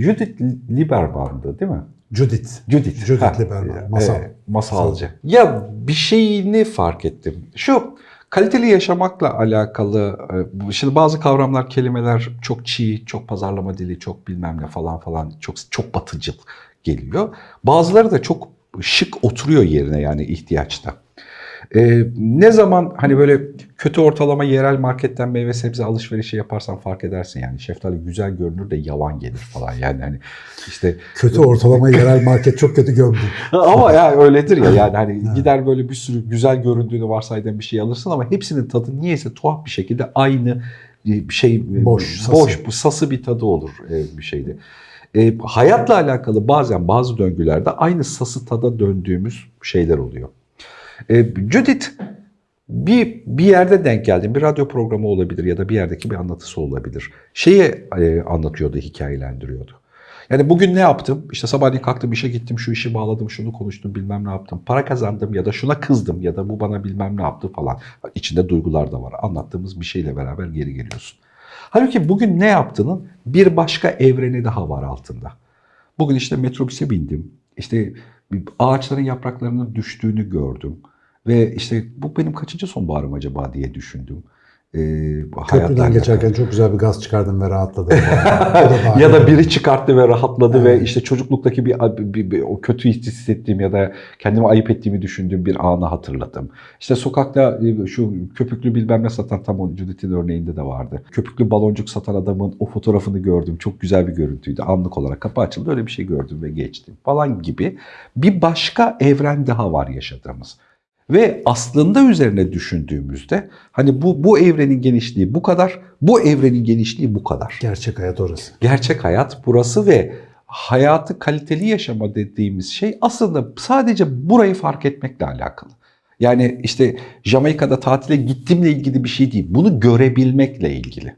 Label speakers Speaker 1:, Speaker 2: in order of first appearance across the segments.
Speaker 1: Judith Lieberman'dı değil mi?
Speaker 2: Judith.
Speaker 1: Judith.
Speaker 2: Judith
Speaker 1: Ha,
Speaker 2: Lieberman, masal.
Speaker 1: e, masalcı. Ya bir şeyini fark ettim. Şu kaliteli yaşamakla alakalı, e, şimdi bazı kavramlar, kelimeler çok çiğ, çok pazarlama dili, çok bilmem ne falan falan, çok çok batıcıl geliyor. Bazıları da çok şık oturuyor yerine yani ihtiyaçta. Ee, ne zaman hani böyle kötü ortalama yerel marketten meyve sebze alışverişi yaparsan fark edersin yani şeftali güzel görünür de yavan gelir falan yani hani işte
Speaker 2: Kötü ortalama yerel market çok kötü gömdü.
Speaker 1: ama ya öyledir ya yani hani gider böyle bir sürü güzel göründüğünü varsaydığın bir şey alırsın ama hepsinin tadı niyeyse tuhaf bir şekilde aynı şey
Speaker 2: Boş, sası.
Speaker 1: boş bu sası bir tadı olur e, bir şeyde. E, hayatla alakalı bazen bazı döngülerde aynı sası tada döndüğümüz şeyler oluyor. E, Judith bir bir yerde denk geldim. Bir radyo programı olabilir ya da bir yerdeki bir anlatısı olabilir. Şeyi e, anlatıyordu, hikayelendiriyordu. Yani bugün ne yaptım? İşte sabahleyin kalktım işe gittim, şu işi bağladım, şunu konuştum, bilmem ne yaptım. Para kazandım ya da şuna kızdım ya da bu bana bilmem ne yaptı falan. İçinde duygular da var. Anlattığımız bir şeyle beraber geri geliyorsun. Halbuki bugün ne yaptığının bir başka evreni daha var altında. Bugün işte metrobüse bindim. İşte ağaçların yapraklarının düştüğünü gördüm. Ve işte bu benim kaçıncı sonbaharım acaba diye düşündüm. Ee,
Speaker 2: Köprüden geçerken çok güzel bir gaz çıkardım ve rahatladım. O
Speaker 1: ya da biri çıkarttı ve rahatladı ve
Speaker 2: Evet.
Speaker 1: işte çocukluktaki bir, bir- bir- o kötü hissettiğim ya da kendimi ayıp ettiğimi düşündüğüm bir anı hatırladım. İşte sokakta e, şu köpüklü bilmem ne satan tam o Judith'in örneğinde de vardı. Köpüklü baloncuk satan adamın o fotoğrafını gördüm. Çok güzel bir görüntüydü. Anlık olarak kapı açıldı öyle bir şey gördüm ve geçtim falan gibi bir başka evren daha var yaşadığımız. Ve aslında üzerine düşündüğümüzde hani bu bu evrenin genişliği bu kadar, bu evrenin genişliği bu kadar.
Speaker 2: Gerçek hayat orası.
Speaker 1: Gerçek hayat burası ve hayatı kaliteli yaşama dediğimiz şey aslında sadece burayı fark etmekle alakalı. Yani işte Jamaika'da tatile gittimle ilgili bir şey değil. Bunu görebilmekle ilgili.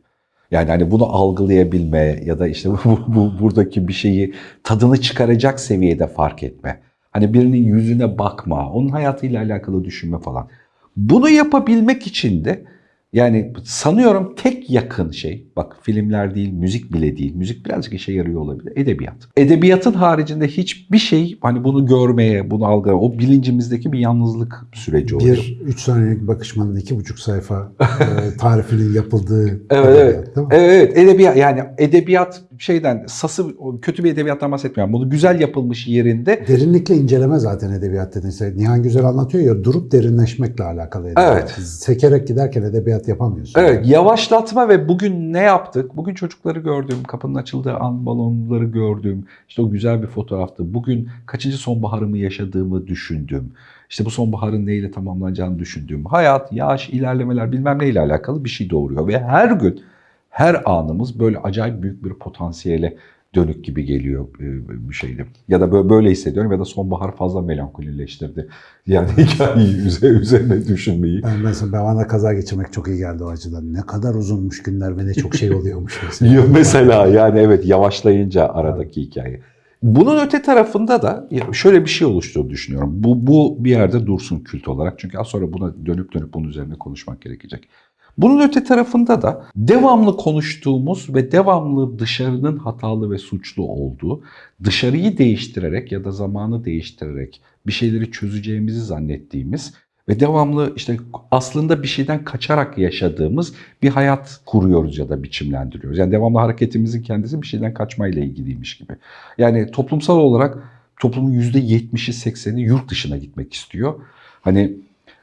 Speaker 1: Yani hani bunu algılayabilme ya da işte bu, bu buradaki bir şeyi tadını çıkaracak seviyede fark etme. Hani birinin yüzüne bakma, onun hayatıyla alakalı düşünme falan. Bunu yapabilmek için de yani sanıyorum tek yakın şey, bak filmler değil, müzik bile değil, müzik birazcık işe yarıyor olabilir, edebiyat. Edebiyatın haricinde hiçbir şey hani bunu görmeye, bunu algılamaya, o bilincimizdeki bir yalnızlık süreci oluyor.
Speaker 2: Bir üç saniyelik bakışmanın iki buçuk sayfa e, tarifinin yapıldığı
Speaker 1: Evet
Speaker 2: edebiyat,
Speaker 1: evet.
Speaker 2: değil mi?
Speaker 1: Evet evet edebiyat yani edebiyat şeyden sası kötü bir edebiyattan bahsetmiyorum. Bunu güzel yapılmış yerinde
Speaker 2: Derinlikle inceleme zaten edebiyat dediğin şey. Nihan Güzel anlatıyor ya durup derinleşmekle alakalı edebiyat.
Speaker 1: Evet.
Speaker 2: Sekerek giderken edebiyat yapamıyorsun.
Speaker 1: Evet, yavaşlatma ve bugün ne yaptık? Bugün çocukları gördüm, kapının açıldığı an balonları gördüm. İşte o güzel bir fotoğraftı. Bugün kaçıncı sonbaharımı yaşadığımı düşündüm. İşte bu sonbaharın neyle tamamlanacağını düşündüm. Hayat, yaş, ilerlemeler bilmem neyle alakalı bir şey doğuruyor. Ve her gün, her anımız böyle acayip büyük bir potansiyele dönük gibi geliyor e, bir şeyde. Ya da böyle, böyle hissediyorum ya da sonbahar fazla melankolileştirdi. Yani hikayeyi üze- üzerine düşünmeyi.
Speaker 2: Ben mesela ben bana kaza geçirmek çok iyi geldi o açıdan. Ne kadar uzunmuş günler ve ne çok şey oluyormuş mesela.
Speaker 1: Mesela yani evet yavaşlayınca aradaki hikaye. Bunun öte tarafında da şöyle bir şey oluştuğunu düşünüyorum. Bu, bu bir yerde dursun kült olarak. Çünkü az sonra buna dönüp dönüp bunun üzerine konuşmak gerekecek. Bunun öte tarafında da devamlı konuştuğumuz ve devamlı dışarının hatalı ve suçlu olduğu, dışarıyı değiştirerek ya da zamanı değiştirerek bir şeyleri çözeceğimizi zannettiğimiz ve devamlı işte aslında bir şeyden kaçarak yaşadığımız bir hayat kuruyoruz ya da biçimlendiriyoruz. Yani devamlı hareketimizin kendisi bir şeyden kaçmayla ilgiliymiş gibi. Yani toplumsal olarak toplumun %70'i 80'i yurt dışına gitmek istiyor. Hani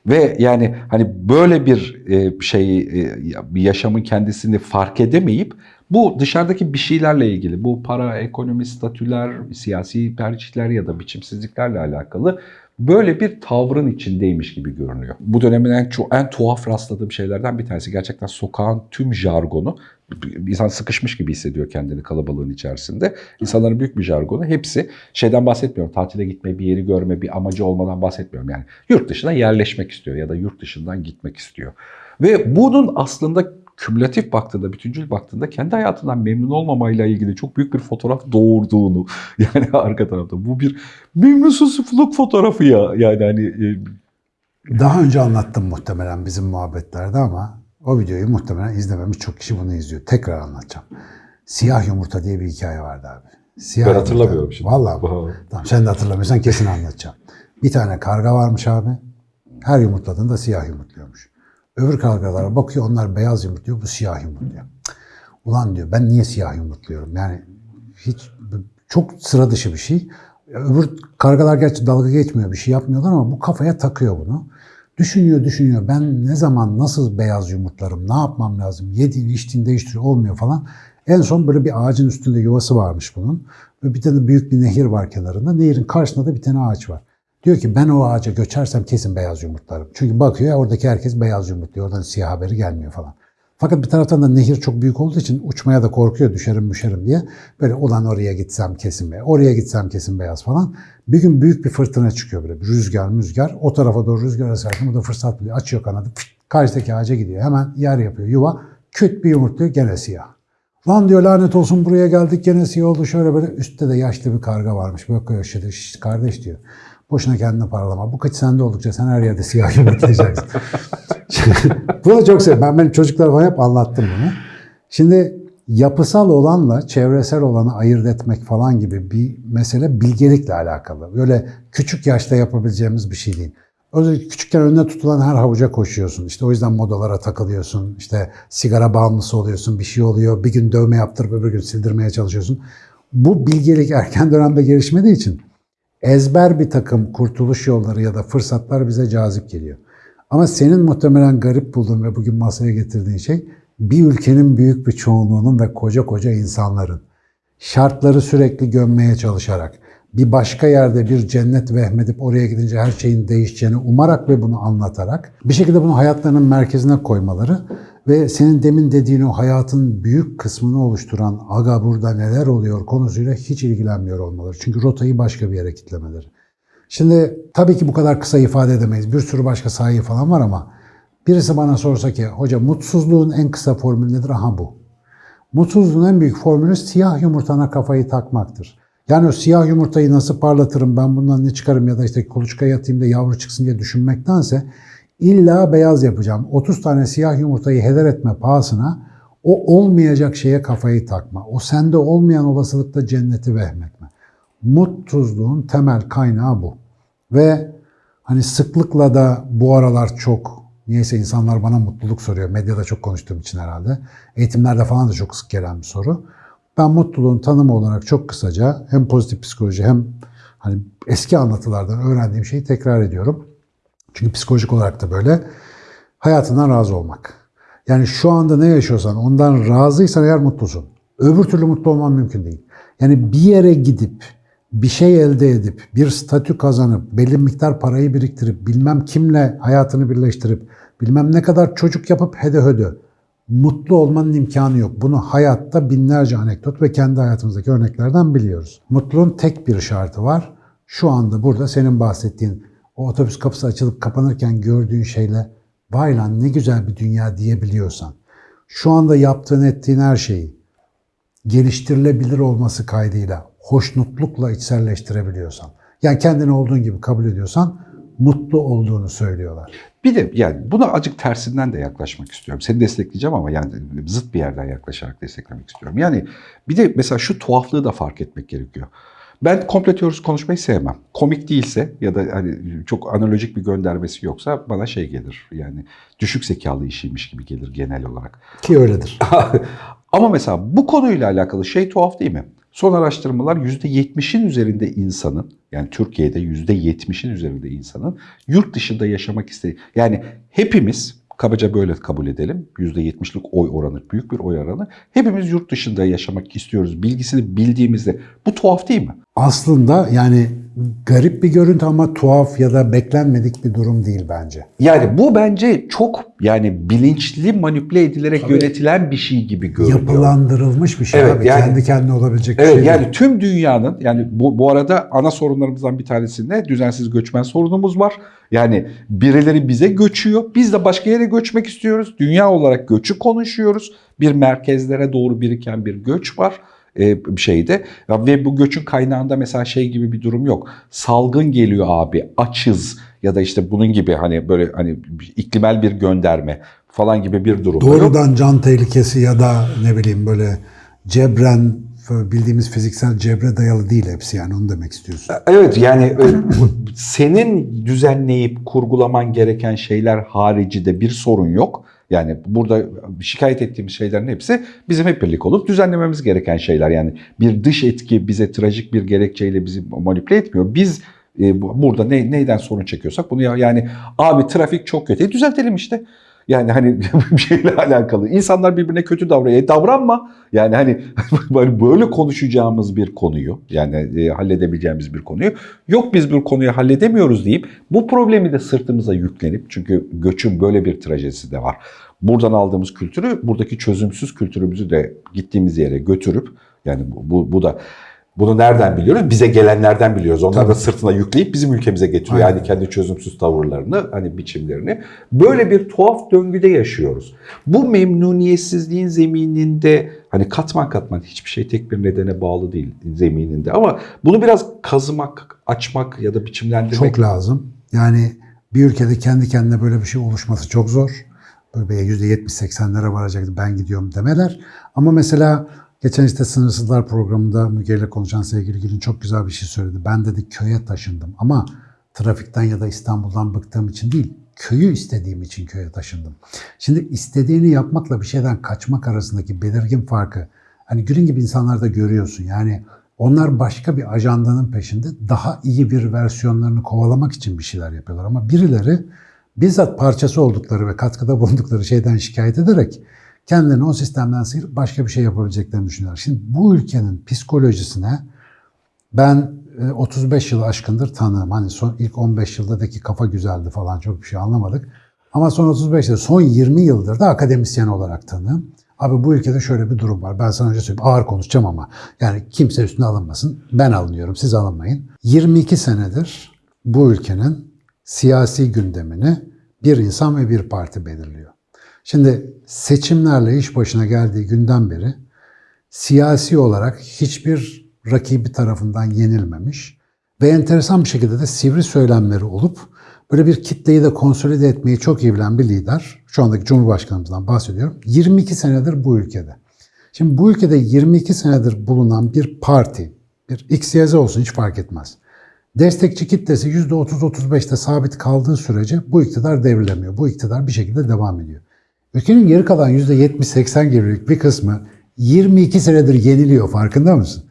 Speaker 1: ve yani hani böyle bir e, şey e, yaşamın kendisini fark edemeyip bu dışarıdaki bir şeylerle ilgili bu para, ekonomi, statüler, siyasi tercihler ya da biçimsizliklerle alakalı böyle bir tavrın içindeymiş gibi görünüyor. Bu dönemin en, en tuhaf rastladığım şeylerden bir tanesi gerçekten sokağın tüm jargonu insan sıkışmış gibi hissediyor kendini kalabalığın içerisinde. İnsanların büyük bir jargonu hepsi şeyden bahsetmiyorum. Tatile gitme, bir yeri görme, bir amacı olmadan bahsetmiyorum. Yani yurt dışına yerleşmek istiyor ya da yurt dışından gitmek istiyor. Ve bunun aslında kümülatif baktığında, bütüncül baktığında kendi hayatından memnun olmamayla ilgili çok büyük bir fotoğraf doğurduğunu yani arka tarafta bu bir memnunsuzluk fotoğrafı ya yani hani e,
Speaker 2: Daha önce anlattım muhtemelen bizim muhabbetlerde ama o videoyu muhtemelen izlememiş çok kişi bunu izliyor. Tekrar anlatacağım. Siyah Yumurta diye bir hikaye vardı abi. Siyah
Speaker 1: Ben
Speaker 2: yumurta.
Speaker 1: hatırlamıyorum şimdi.
Speaker 2: Vallahi. Tamam sen de hatırlamıyorsan kesin anlatacağım. Bir tane karga varmış abi. Her yumurtladığında siyah yumurtluyormuş. Öbür kargalara bakıyor onlar beyaz yumurtluyor bu siyah yumurtluyor. Ulan diyor ben niye siyah yumurtluyorum? Yani hiç çok sıra dışı bir şey. Öbür kargalar gerçi dalga geçmiyor bir şey yapmıyorlar ama bu kafaya takıyor bunu. Düşünüyor düşünüyor ben ne zaman nasıl beyaz yumurtlarım ne yapmam lazım yediğini içtiğini değiştiriyor olmuyor falan. En son böyle bir ağacın üstünde yuvası varmış bunun. Bir tane büyük bir nehir var kenarında. Nehirin karşısında da bir tane ağaç var. Diyor ki ben o ağaca göçersem kesin beyaz yumurtlarım. Çünkü bakıyor ya oradaki herkes beyaz yumurtluyor. Oradan siyah haberi gelmiyor falan. Fakat bir taraftan da nehir çok büyük olduğu için uçmaya da korkuyor düşerim müşerim diye. Böyle ulan oraya gitsem kesin beyaz, oraya gitsem kesin beyaz falan. Bir gün büyük bir fırtına çıkıyor böyle bir rüzgar müzgar. O tarafa doğru rüzgar eserken bu da fırsat buluyor. Açıyor kanadı fıt, karşıdaki ağaca gidiyor. Hemen yer yapıyor yuva. Küt bir yumurtluyor gene siyah. Lan diyor lanet olsun buraya geldik gene siyah oldu şöyle böyle. Üstte de yaşlı bir karga varmış. Böyle şiş, kardeş diyor. Boşuna kendini paralama. Bu kaç sende oldukça sen her yerde siyah yumurtlayacaksın. Bunu çok seviyorum. Ben benim çocuklara falan hep anlattım bunu. Şimdi yapısal olanla çevresel olanı ayırt etmek falan gibi bir mesele bilgelikle alakalı. Böyle küçük yaşta yapabileceğimiz bir şey değil. Özellikle küçükken önüne tutulan her havuca koşuyorsun. İşte o yüzden modalara takılıyorsun. İşte sigara bağımlısı oluyorsun. Bir şey oluyor. Bir gün dövme yaptırıp öbür gün sildirmeye çalışıyorsun. Bu bilgelik erken dönemde gelişmediği için ezber bir takım kurtuluş yolları ya da fırsatlar bize cazip geliyor. Ama senin muhtemelen garip bulduğun ve bugün masaya getirdiğin şey bir ülkenin büyük bir çoğunluğunun ve koca koca insanların şartları sürekli gömmeye çalışarak bir başka yerde bir cennet vehmedip oraya gidince her şeyin değişeceğini umarak ve bunu anlatarak bir şekilde bunu hayatlarının merkezine koymaları ve senin demin dediğin o hayatın büyük kısmını oluşturan aga burada neler oluyor konusuyla hiç ilgilenmiyor olmaları. Çünkü rotayı başka bir yere kitlemeleri. Şimdi tabii ki bu kadar kısa ifade edemeyiz. Bir sürü başka sayı falan var ama birisi bana sorsa ki hoca mutsuzluğun en kısa formülü nedir? Aha bu. Mutsuzluğun en büyük formülü siyah yumurtana kafayı takmaktır. Yani o siyah yumurtayı nasıl parlatırım, ben bundan ne çıkarım ya da işte kuluçkaya yatayım da yavru çıksın diye düşünmektense illa beyaz yapacağım. 30 tane siyah yumurtayı heder etme pahasına o olmayacak şeye kafayı takma. O sende olmayan olasılıkta cenneti vehmetme. Mutsuzluğun temel kaynağı bu. Ve hani sıklıkla da bu aralar çok niyeyse insanlar bana mutluluk soruyor. Medyada çok konuştuğum için herhalde. Eğitimlerde falan da çok sık gelen bir soru. Ben mutluluğun tanımı olarak çok kısaca hem pozitif psikoloji hem hani eski anlatılardan öğrendiğim şeyi tekrar ediyorum. Çünkü psikolojik olarak da böyle hayatından razı olmak. Yani şu anda ne yaşıyorsan ondan razıysan eğer mutlusun. Öbür türlü mutlu olman mümkün değil. Yani bir yere gidip bir şey elde edip, bir statü kazanıp, belli miktar parayı biriktirip, bilmem kimle hayatını birleştirip, bilmem ne kadar çocuk yapıp hede hödö. Mutlu olmanın imkanı yok. Bunu hayatta binlerce anekdot ve kendi hayatımızdaki örneklerden biliyoruz. Mutluluğun tek bir şartı var. Şu anda burada senin bahsettiğin o otobüs kapısı açılıp kapanırken gördüğün şeyle vay lan ne güzel bir dünya diyebiliyorsan, şu anda yaptığın ettiğin her şeyi geliştirilebilir olması kaydıyla hoşnutlukla içselleştirebiliyorsan, yani kendini olduğun gibi kabul ediyorsan mutlu olduğunu söylüyorlar.
Speaker 1: Bir de yani buna acık tersinden de yaklaşmak istiyorum. Seni destekleyeceğim ama yani zıt bir yerden yaklaşarak desteklemek istiyorum. Yani bir de mesela şu tuhaflığı da fark etmek gerekiyor. Ben komple teorisi konuşmayı sevmem. Komik değilse ya da hani çok analojik bir göndermesi yoksa bana şey gelir. Yani düşük zekalı işiymiş gibi gelir genel olarak.
Speaker 2: Ki öyledir.
Speaker 1: Ama mesela bu konuyla alakalı şey tuhaf değil mi? Son araştırmalar %70'in üzerinde insanın, yani Türkiye'de %70'in üzerinde insanın yurt dışında yaşamak istediği, yani hepimiz, kabaca böyle kabul edelim, %70'lik oy oranı, büyük bir oy oranı, hepimiz yurt dışında yaşamak istiyoruz bilgisini bildiğimizde. Bu tuhaf değil mi?
Speaker 2: Aslında yani garip bir görüntü ama tuhaf ya da beklenmedik bir durum değil bence.
Speaker 1: Yani bu bence çok yani bilinçli manipüle edilerek yönetilen bir şey gibi görünüyor.
Speaker 2: Yapılandırılmış bir şey
Speaker 1: Evet,
Speaker 2: abi.
Speaker 1: yani-
Speaker 2: Kendi kendine olabilecek bir
Speaker 1: Evet
Speaker 2: şey değil.
Speaker 1: yani tüm dünyanın yani bu, bu arada ana sorunlarımızdan bir tanesinde düzensiz göçmen sorunumuz var. Yani birileri bize göçüyor. Biz de başka yere göçmek istiyoruz. Dünya olarak göçü konuşuyoruz. Bir merkezlere doğru biriken bir göç var bir şeyde Ya ve bu göçün kaynağında mesela şey gibi bir durum yok. Salgın geliyor abi, açız ya da işte bunun gibi hani böyle hani iklimel bir gönderme falan gibi bir durum. da yok.
Speaker 2: Doğrudan can tehlikesi ya da ne bileyim böyle cebren bildiğimiz fiziksel cebre dayalı değil hepsi yani onu demek istiyorsun.
Speaker 1: Evet yani e, senin düzenleyip kurgulaman gereken şeyler harici de bir sorun yok. Yani burada şikayet ettiğimiz şeylerin hepsi bizim hep birlik olup düzenlememiz gereken şeyler. Yani bir dış etki bize trajik bir gerekçeyle bizi manipüle etmiyor. Biz e, bu- burada ne, neyden sorun çekiyorsak bunu ya, yani abi trafik çok kötü. E, düzeltelim işte. Yani hani bir şeyle alakalı. İnsanlar birbirine kötü davranıyor. E, davranma. Yani hani böyle konuşacağımız bir konuyu yani e, halledebileceğimiz bir konuyu yok biz bir konuyu halledemiyoruz deyip bu problemi de sırtımıza yüklenip çünkü göçün böyle bir trajedisi de var. Buradan aldığımız kültürü buradaki çözümsüz kültürümüzü de gittiğimiz yere götürüp yani bu, bu, bu da bunu nereden biliyoruz? Bize gelenlerden biliyoruz. Onlar da sırtına yükleyip bizim ülkemize getiriyor.
Speaker 2: Aynen.
Speaker 1: Yani kendi çözümsüz tavırlarını, hani biçimlerini. Böyle bir tuhaf döngüde yaşıyoruz. Bu memnuniyetsizliğin zemininde hani katman katman hiçbir şey tek bir nedene bağlı değil zemininde. Ama bunu biraz kazımak, açmak ya da biçimlendirmek
Speaker 2: Çok lazım. Yani bir ülkede kendi kendine böyle bir şey oluşması çok zor. Böyle bir %70-80'lere varacaktı ben gidiyorum demeler. Ama mesela geçen işte Sınırsızlar programında Müge ile konuşan sevgili Gül'ün çok güzel bir şey söyledi. Ben dedi köye taşındım ama trafikten ya da İstanbul'dan bıktığım için değil, köyü istediğim için köye taşındım. Şimdi istediğini yapmakla bir şeyden kaçmak arasındaki belirgin farkı hani Gül'ün gibi insanlarda görüyorsun. Yani onlar başka bir ajandanın peşinde daha iyi bir versiyonlarını kovalamak için bir şeyler yapıyorlar. Ama birileri bizzat parçası oldukları ve katkıda bulundukları şeyden şikayet ederek kendilerini o sistemden sıyırıp başka bir şey yapabileceklerini düşünüyorlar. Şimdi bu ülkenin psikolojisine ben e, 35 yıl aşkındır tanığım. Hani son ilk 15 yıldaki kafa güzeldi falan çok bir şey anlamadık. Ama son 35 yıl, son 20 yıldır da akademisyen olarak tanığım. Abi bu ülkede şöyle bir durum var. Ben sana önce söyleyeyim. Ağır konuşacağım ama. Yani kimse üstüne alınmasın. Ben alınıyorum. Siz alınmayın. 22 senedir bu ülkenin siyasi gündemini bir insan ve bir parti belirliyor. Şimdi seçimlerle iş başına geldiği günden beri siyasi olarak hiçbir rakibi tarafından yenilmemiş ve enteresan bir şekilde de sivri söylemleri olup böyle bir kitleyi de konsolide etmeyi çok iyi bilen bir lider. Şu andaki Cumhurbaşkanımızdan bahsediyorum. 22 senedir bu ülkede. Şimdi bu ülkede 22 senedir bulunan bir parti, bir X, Y, Z olsun hiç fark etmez. Destekçi kitlesi %30-35'te sabit kaldığı sürece bu iktidar devrilemiyor. Bu iktidar bir şekilde devam ediyor. Ülkenin geri kalan %70-80 gibilik bir kısmı 22 senedir yeniliyor farkında mısın?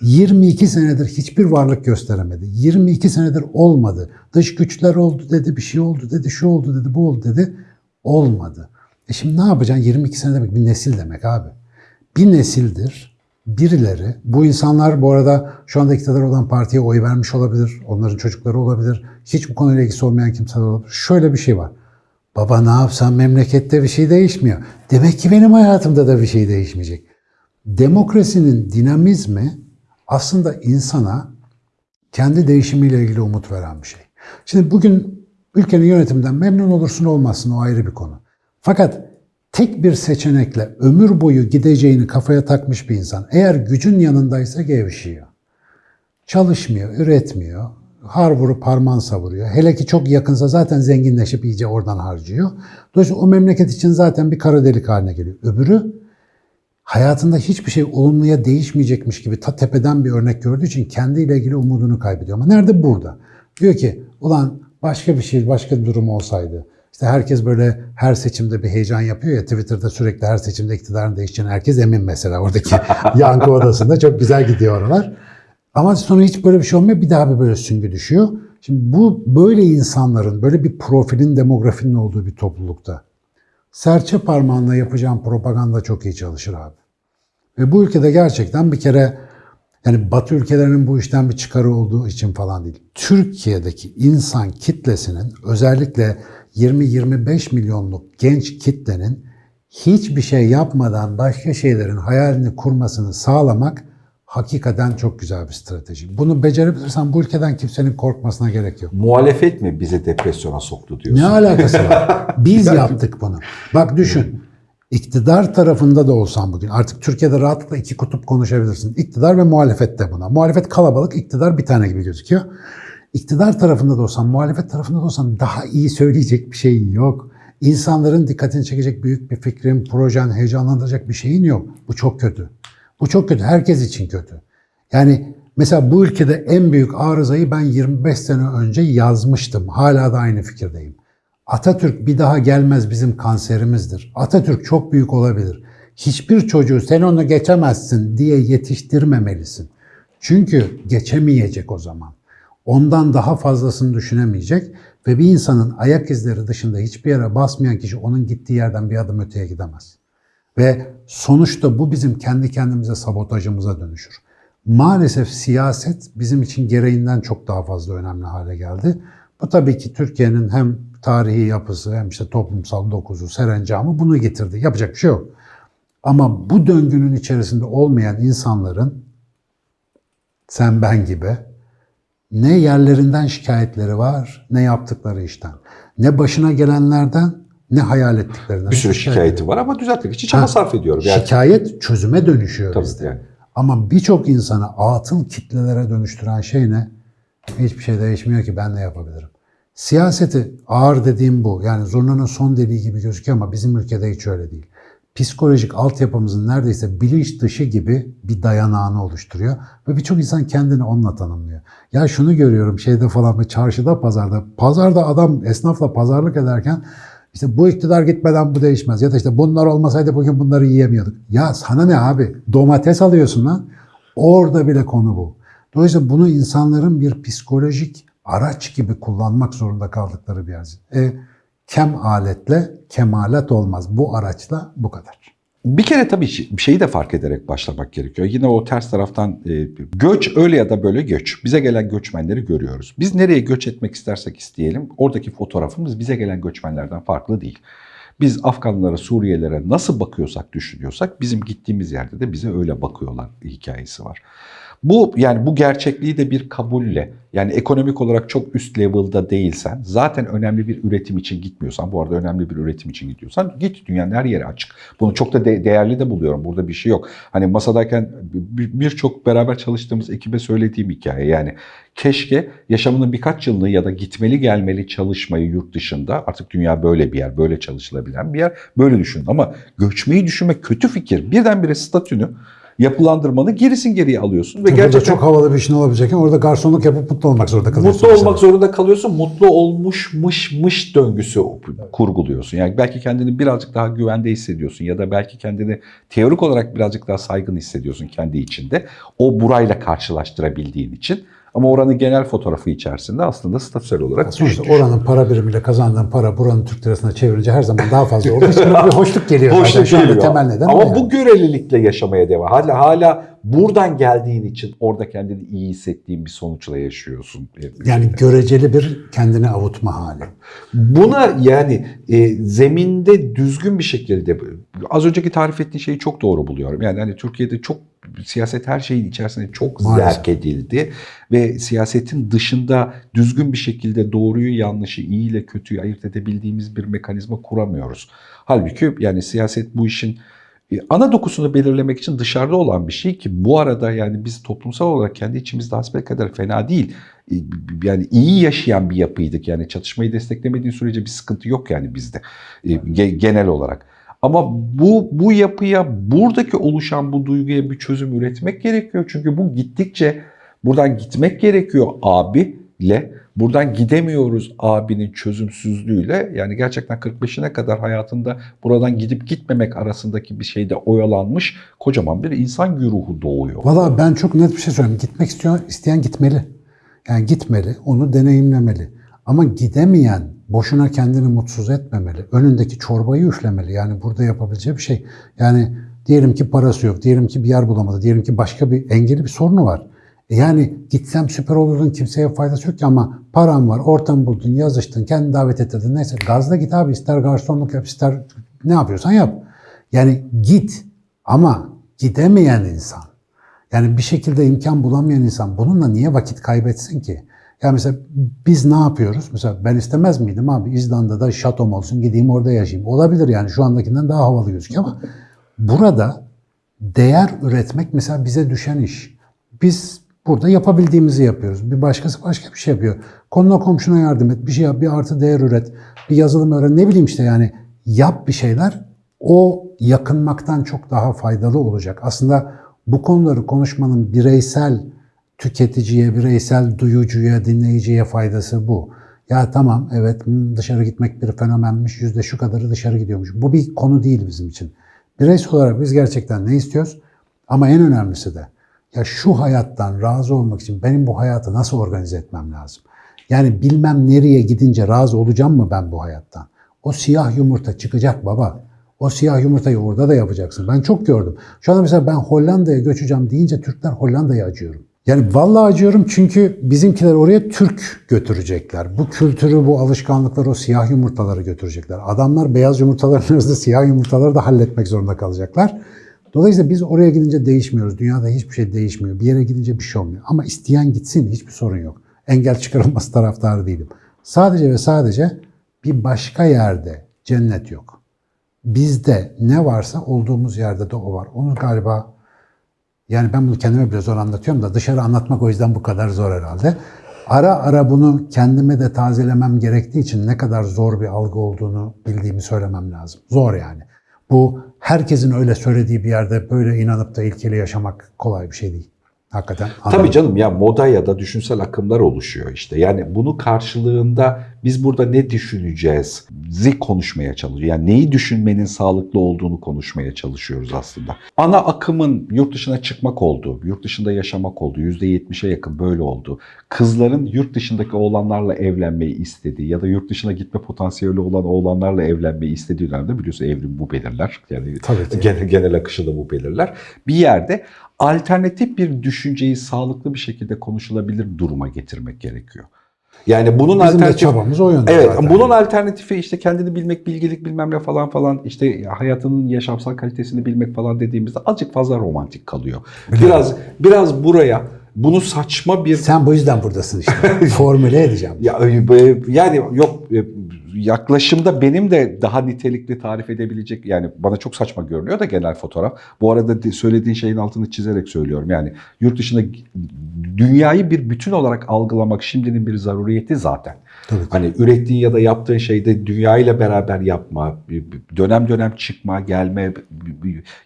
Speaker 2: 22 senedir hiçbir varlık gösteremedi. 22 senedir olmadı. Dış güçler oldu dedi, bir şey oldu dedi, şu oldu dedi, bu oldu dedi. Olmadı. E şimdi ne yapacaksın? 22 sene demek bir nesil demek abi. Bir nesildir birileri, bu insanlar bu arada şu anda iktidar olan partiye oy vermiş olabilir, onların çocukları olabilir, hiç bu konuyla ilgisi olmayan kimseler olabilir. Şöyle bir şey var. Baba ne yapsam memlekette bir şey değişmiyor. Demek ki benim hayatımda da bir şey değişmeyecek. Demokrasinin dinamizmi aslında insana kendi değişimiyle ilgili umut veren bir şey. Şimdi bugün ülkenin yönetiminden memnun olursun olmazsın o ayrı bir konu. Fakat tek bir seçenekle ömür boyu gideceğini kafaya takmış bir insan eğer gücün yanındaysa gevşiyor. Çalışmıyor, üretmiyor, har vurup harman savuruyor. Hele ki çok yakınsa zaten zenginleşip iyice oradan harcıyor. Dolayısıyla o memleket için zaten bir kara delik haline geliyor. Öbürü hayatında hiçbir şey olumluya değişmeyecekmiş gibi ta tepeden bir örnek gördüğü için kendiyle ilgili umudunu kaybediyor. Ama nerede? Burada. Diyor ki ulan başka bir şey, başka bir durum olsaydı. İşte herkes böyle her seçimde bir heyecan yapıyor ya Twitter'da sürekli her seçimde iktidarın değişeceğine herkes emin mesela oradaki yankı odasında çok güzel gidiyor oralar. Ama sonra hiç böyle bir şey olmuyor. Bir daha bir böyle süngü düşüyor. Şimdi bu böyle insanların, böyle bir profilin, demografinin olduğu bir toplulukta serçe parmağınla yapacağın propaganda çok iyi çalışır abi. Ve bu ülkede gerçekten bir kere yani Batı ülkelerinin bu işten bir çıkarı olduğu için falan değil. Türkiye'deki insan kitlesinin özellikle 20-25 milyonluk genç kitlenin hiçbir şey yapmadan başka şeylerin hayalini kurmasını sağlamak hakikaten çok güzel bir strateji. Bunu becerebilirsen bu ülkeden kimsenin korkmasına gerek yok.
Speaker 1: muhalefet mi bizi depresyona soktu diyorsun?
Speaker 2: Ne alakası var? Biz yaptık bunu. Bak düşün. İktidar tarafında da olsan bugün artık Türkiye'de rahatlıkla iki kutup konuşabilirsin. İktidar ve muhalefet de buna. Muhalefet kalabalık, iktidar bir tane gibi gözüküyor. İktidar tarafında da olsan, muhalefet tarafında da olsan daha iyi söyleyecek bir şeyin yok. İnsanların dikkatini çekecek büyük bir fikrin, projen, heyecanlandıracak bir şeyin yok. Bu çok kötü. Bu çok kötü. Herkes için kötü. Yani mesela bu ülkede en büyük arızayı ben 25 sene önce yazmıştım. Hala da aynı fikirdeyim. Atatürk bir daha gelmez bizim kanserimizdir. Atatürk çok büyük olabilir. Hiçbir çocuğu sen onu geçemezsin diye yetiştirmemelisin. Çünkü geçemeyecek o zaman. Ondan daha fazlasını düşünemeyecek ve bir insanın ayak izleri dışında hiçbir yere basmayan kişi onun gittiği yerden bir adım öteye gidemez. Ve sonuçta bu bizim kendi kendimize sabotajımıza dönüşür. Maalesef siyaset bizim için gereğinden çok daha fazla önemli hale geldi. Bu tabii ki Türkiye'nin hem tarihi yapısı hem işte toplumsal dokuzu, serencamı bunu getirdi. Yapacak bir şey yok. Ama bu döngünün içerisinde olmayan insanların sen ben gibi ne yerlerinden şikayetleri var, ne yaptıkları işten. Ne başına gelenlerden, ne hayal ettiklerinden.
Speaker 1: Bir sürü
Speaker 2: Şikayet
Speaker 1: şikayeti var ama düzeltmek için çaba sarf ediyorum. Yani,
Speaker 2: Şikayet çözüme dönüşüyor
Speaker 1: Tabii,
Speaker 2: bizde.
Speaker 1: yani.
Speaker 2: Ama birçok insanı atıl kitlelere dönüştüren şey ne? Hiçbir şey değişmiyor ki ben ne yapabilirim? Siyaseti ağır dediğim bu. Yani zurnanın son deliği gibi gözüküyor ama bizim ülkede hiç öyle değil. Psikolojik altyapımızın neredeyse bilinç dışı gibi bir dayanağını oluşturuyor. Ve birçok insan kendini onunla tanımlıyor. Ya şunu görüyorum şeyde falan ve çarşıda pazarda. Pazarda adam esnafla pazarlık ederken işte bu iktidar gitmeden bu değişmez. Ya da işte bunlar olmasaydı bugün bunları yiyemiyorduk. Ya sana ne abi? Domates alıyorsun lan. Orada bile konu bu. Dolayısıyla bunu insanların bir psikolojik araç gibi kullanmak zorunda kaldıkları bir yer. E, kem aletle kemalat olmaz. Bu araçla bu kadar.
Speaker 1: Bir kere tabii şeyi de fark ederek başlamak gerekiyor. Yine o ters taraftan e, göç öyle ya da böyle göç. Bize gelen göçmenleri görüyoruz. Biz nereye göç etmek istersek isteyelim oradaki fotoğrafımız bize gelen göçmenlerden farklı değil. Biz Afganlara, Suriyelilere nasıl bakıyorsak, düşünüyorsak bizim gittiğimiz yerde de bize öyle bakıyorlar hikayesi var. Bu yani bu gerçekliği de bir kabulle yani ekonomik olarak çok üst level'da değilsen zaten önemli bir üretim için gitmiyorsan bu arada önemli bir üretim için gidiyorsan git dünyanın her yeri açık. Bunu çok da de- değerli de buluyorum. Burada bir şey yok. Hani masadayken bir- birçok beraber çalıştığımız ekibe söylediğim hikaye yani keşke yaşamının birkaç yılını ya da gitmeli gelmeli çalışmayı yurt dışında artık dünya böyle bir yer, böyle çalışılabilen bir yer. Böyle düşün ama göçmeyi düşünmek kötü fikir. Birdenbire statünü yapılandırmanı gerisin geriye alıyorsun ve gerçekten
Speaker 2: çok havalı bir işin olabilecekken orada garsonluk yapıp mutlu olmak zorunda kalıyorsun.
Speaker 1: Mutlu olmak zorunda kalıyorsun. Mutlu olmuşmış döngüsü kurguluyorsun. Yani belki kendini birazcık daha güvende hissediyorsun ya da belki kendini teorik olarak birazcık daha saygın hissediyorsun kendi içinde. O burayla karşılaştırabildiğin için. Ama oranın genel fotoğrafı içerisinde aslında statüsel olarak
Speaker 2: Sonuçta
Speaker 1: düşüyor.
Speaker 2: oranın para birimiyle kazandığın para buranın Türk lirasına çevirince her zaman daha fazla olduğu için bir hoşluk geliyor. zaten.
Speaker 1: Hoşluk
Speaker 2: Şu anda
Speaker 1: geliyor.
Speaker 2: temel neden
Speaker 1: Ama bu görelilikle yaşamaya devam. Hala, hala buradan geldiğin için orada kendini iyi hissettiğin bir sonuçla yaşıyorsun.
Speaker 2: Yani göreceli bir kendini avutma hali.
Speaker 1: Buna yani e, zeminde düzgün bir şekilde az önceki tarif ettiğin şeyi çok doğru buluyorum. Yani hani Türkiye'de çok siyaset her şeyin içerisinde çok
Speaker 2: Maalesef.
Speaker 1: zerk edildi ve siyasetin dışında düzgün bir şekilde doğruyu yanlışı, iyi ile kötüyü ayırt edebildiğimiz bir mekanizma kuramıyoruz. Halbuki yani siyaset bu işin e, ana dokusunu belirlemek için dışarıda olan bir şey ki bu arada yani biz toplumsal olarak kendi içimizde hasbelkader fena değil. E, Yani iyi yaşayan bir yapıydık. Yani çatışmayı desteklemediğin sürece bir sıkıntı yok yani bizde e, ge- genel olarak. Ama bu bu yapıya buradaki oluşan bu duyguya bir çözüm üretmek gerekiyor. Çünkü bu gittikçe buradan gitmek gerekiyor abiyle. Buradan gidemiyoruz abinin çözümsüzlüğüyle. Yani gerçekten 45'ine kadar hayatında buradan gidip gitmemek arasındaki bir şeyde oyalanmış kocaman bir insan güruhu doğuyor.
Speaker 2: Valla ben çok net bir şey söyleyeyim. Gitmek istiyor, isteyen gitmeli. Yani gitmeli, onu deneyimlemeli. Ama gidemeyen boşuna kendini mutsuz etmemeli. Önündeki çorbayı üflemeli. Yani burada yapabileceği bir şey. Yani diyelim ki parası yok, diyelim ki bir yer bulamadı, diyelim ki başka bir engeli bir sorunu var. Yani gitsem süper olurdun kimseye faydası yok ki ama paran var, ortam buldun, yazıştın, kendini davet ettirdin. Neyse gazla git abi ister garsonluk yap, ister ne yapıyorsan yap. Yani git ama gidemeyen insan yani bir şekilde imkan bulamayan insan bununla niye vakit kaybetsin ki? Yani mesela biz ne yapıyoruz? Mesela ben istemez miydim abi İzlanda'da şatom olsun gideyim orada yaşayayım. Olabilir yani şu andakinden daha havalı gözüküyor ama burada değer üretmek mesela bize düşen iş. Biz burada yapabildiğimizi yapıyoruz. Bir başkası başka bir şey yapıyor. Konuna komşuna yardım et, bir şey yap, bir artı değer üret, bir yazılım öğren, ne bileyim işte yani yap bir şeyler. O yakınmaktan çok daha faydalı olacak. Aslında Bu konuları konuşmanın bireysel tüketiciye, bireysel duyucuya, dinleyiciye faydası bu. Ya tamam evet hmm, dışarı gitmek bir fenomenmiş, yüzde şu kadarı dışarı gidiyormuş. Bu bir konu değil bizim için. Bireysel olarak biz gerçekten ne istiyoruz? Ama en önemlisi de ya şu hayattan razı olmak için benim bu hayatı nasıl organize etmem lazım? Yani bilmem nereye gidince razı olacağım mı ben bu hayattan? O siyah yumurta çıkacak baba. O siyah yumurtayı orada da yapacaksın. Ben çok gördüm. Şu anda mesela ben Hollanda'ya göçeceğim deyince Türkler Hollanda'ya acıyorum. Yani vallahi acıyorum çünkü bizimkiler oraya Türk götürecekler. Bu kültürü, bu alışkanlıkları, o siyah yumurtaları götürecekler. Adamlar beyaz yumurtaların arasında siyah yumurtaları da halletmek zorunda kalacaklar. Dolayısıyla biz oraya gidince değişmiyoruz. Dünyada hiçbir şey değişmiyor. Bir yere gidince bir şey olmuyor. Ama isteyen gitsin hiçbir sorun yok. Engel çıkarılması taraftarı değilim. Sadece ve sadece bir başka yerde cennet yok. Bizde ne varsa olduğumuz yerde de o var. Onu galiba yani ben bunu kendime bile zor anlatıyorum da dışarı anlatmak o yüzden bu kadar zor herhalde. Ara ara bunu kendime de tazelemem gerektiği için ne kadar zor bir algı olduğunu bildiğimi söylemem lazım. Zor yani. Bu herkesin öyle söylediği bir yerde böyle inanıp da ilkeli yaşamak kolay bir şey değil. Hakikaten.
Speaker 1: Tabii canım ya moda ya da düşünsel akımlar oluşuyor işte. Yani bunu karşılığında biz burada ne düşüneceğiz? Zi konuşmaya çalışıyoruz. Yani neyi düşünmenin sağlıklı olduğunu konuşmaya çalışıyoruz aslında. Ana akımın yurt dışına çıkmak olduğu, yurt dışında yaşamak olduğu, %70'e yakın böyle oldu. Kızların yurt dışındaki oğlanlarla evlenmeyi istediği ya da yurt dışına gitme potansiyeli olan oğlanlarla evlenmeyi istediği dönemde biliyorsun evrim bu belirler. Yani
Speaker 2: Tabii
Speaker 1: genel, genel akışı da bu belirler. Bir yerde alternatif bir düşünceyi sağlıklı bir şekilde konuşulabilir duruma getirmek gerekiyor. Yani bunun
Speaker 2: Bizim de
Speaker 1: alternatif
Speaker 2: çabamız o yönde
Speaker 1: Evet,
Speaker 2: zaten.
Speaker 1: bunun alternatifi işte kendini bilmek, bilgilik bilmem ne falan falan işte hayatının yaşamsal kalitesini bilmek falan dediğimizde azıcık fazla romantik kalıyor. Biraz biraz buraya bunu saçma bir
Speaker 2: Sen bu yüzden buradasın işte. Formüle edeceğim.
Speaker 1: ya e, yani yok e, yaklaşımda benim de daha nitelikli tarif edebilecek yani bana çok saçma görünüyor da genel fotoğraf. Bu arada söylediğin şeyin altını çizerek söylüyorum. Yani yurt dışında dünyayı bir bütün olarak algılamak şimdinin bir zaruriyeti zaten.
Speaker 2: Tabii.
Speaker 1: Hani ürettiğin ya da yaptığın şeyde dünyayla beraber yapma, dönem dönem çıkma, gelme,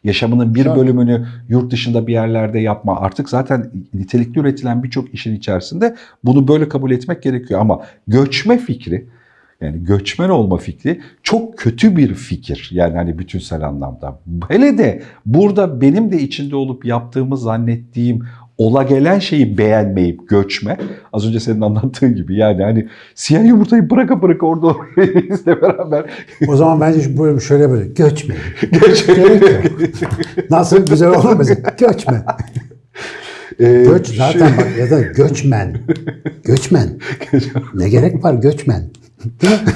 Speaker 1: yaşamının bir bölümünü yurt dışında bir yerlerde yapma. Artık zaten nitelikli üretilen birçok işin içerisinde bunu böyle kabul etmek gerekiyor. Ama göçme fikri, yani göçmen olma fikri çok kötü bir fikir. Yani hani bütünsel anlamda. Hele de burada benim de içinde olup yaptığımı zannettiğim ola gelen şeyi beğenmeyip göçme. Az önce senin anlattığın gibi yani hani siyah yumurtayı bıraka bıraka orada bizle beraber
Speaker 2: O zaman bence böyle şöyle böyle göçme.
Speaker 1: göçme.
Speaker 2: Nasıl güzel olur mesela? Göçme.
Speaker 1: Ee,
Speaker 2: Göç zaten bak ya da göçmen. Göçmen. Ne gerek var göçmen? Değil mi?